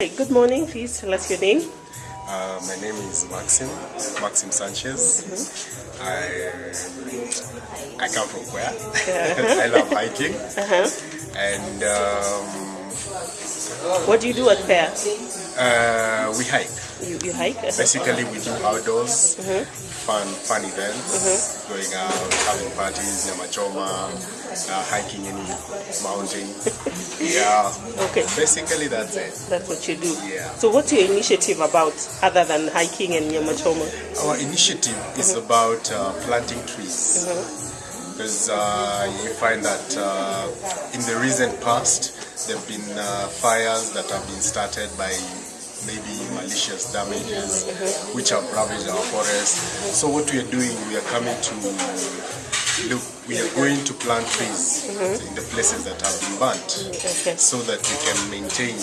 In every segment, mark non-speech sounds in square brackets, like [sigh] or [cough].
Hey, good morning. Please tell us your name. Uh, my name is Maxim, Maxim Sanchez. I I come from where? [laughs] I love hiking, and um, What do you do at fair? uh, we hike. You, you hike? Uh-huh. Basically, we do outdoors, fun fun events, going out, having parties, nyamachoma, uh, hiking in mountain. [laughs] yeah, Okay, basically that's it. that's what you do. Yeah. So what's your initiative about other than hiking and Nyamachoma? Our initiative is about uh, planting trees. Because uh, you find that uh, in the recent past, there have been uh, fires that have been started by maybe malicious damages which have ravaged our forests. So what we are doing, we are coming to look, we are going to plant trees in the places that have been burnt Okay. so that we can maintain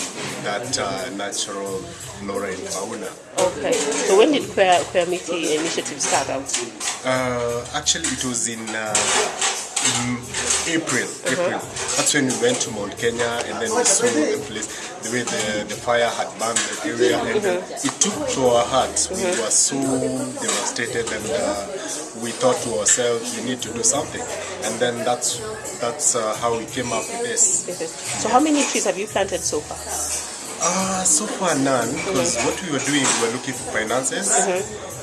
that uh, natural flora and fauna. Okay. So when did Queer, Queer Meeting initiative start out? Uh, actually, it was in, uh, in April. April. That's when we went to Mount Kenya, and then we saw the place, the way the, the fire had burned the area, and then it took to our hearts. We were so devastated, and uh, we thought to ourselves, we need to do something. And then that's that's uh, how we came up with this. So how many trees have you planted so far? Uh, so far none, because what we were doing, we were looking for finances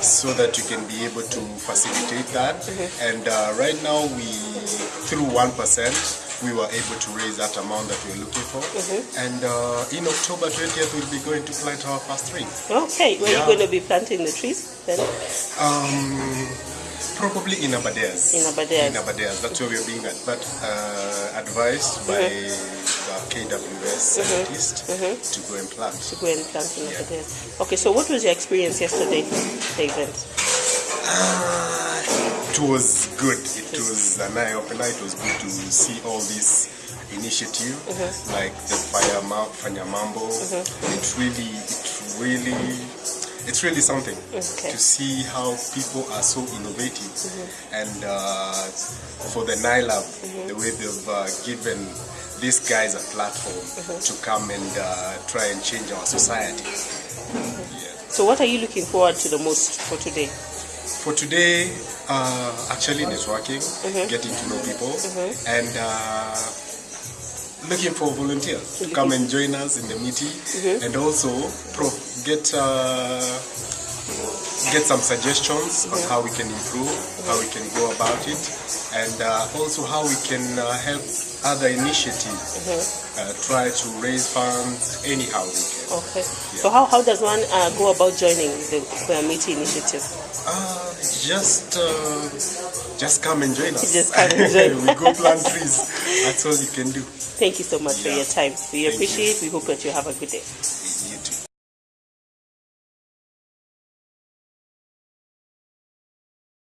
so that you can be able to facilitate that. And uh, right now, we through one percent, we were able to raise that amount that we were looking for. And uh, in October 20th, we'll be going to plant our first tree. Okay. Where Yeah. are you going to be planting the trees then? Um, probably in Aberdares. In Aberdares. In Aberdares. That's where we're being at, but, uh, advised by KWS scientist to go and plant. To go and plant in days. Okay. So what was your experience yesterday, the event? Ah, it was good. It was an eye opener. It was good to see all this initiative, like the Fire Ma- Fanya Mambo. It really, it really, it's really something Okay. to see how people are so innovative. And uh, for the NILAB, the way they've uh, given these guys a platform to come and uh, try and change our society. Yeah. So what are you looking forward to the most for today? For today, uh, actually networking, getting to know people, and uh, looking for volunteers to come and join us in the meeting, and also pro- get uh, get some suggestions on how we can improve, how we can go about it, and uh, also how we can uh, help other initiatives uh, try to raise funds anyhow we can. Okay. So how, how does one uh, go about joining the Meeting initiative? Uh, just uh, just come and join us. Just come and join. [laughs] we go plant trees. That's all you can do. Thank you so much for your time. We Thank you. appreciate. We hope that you have a good day.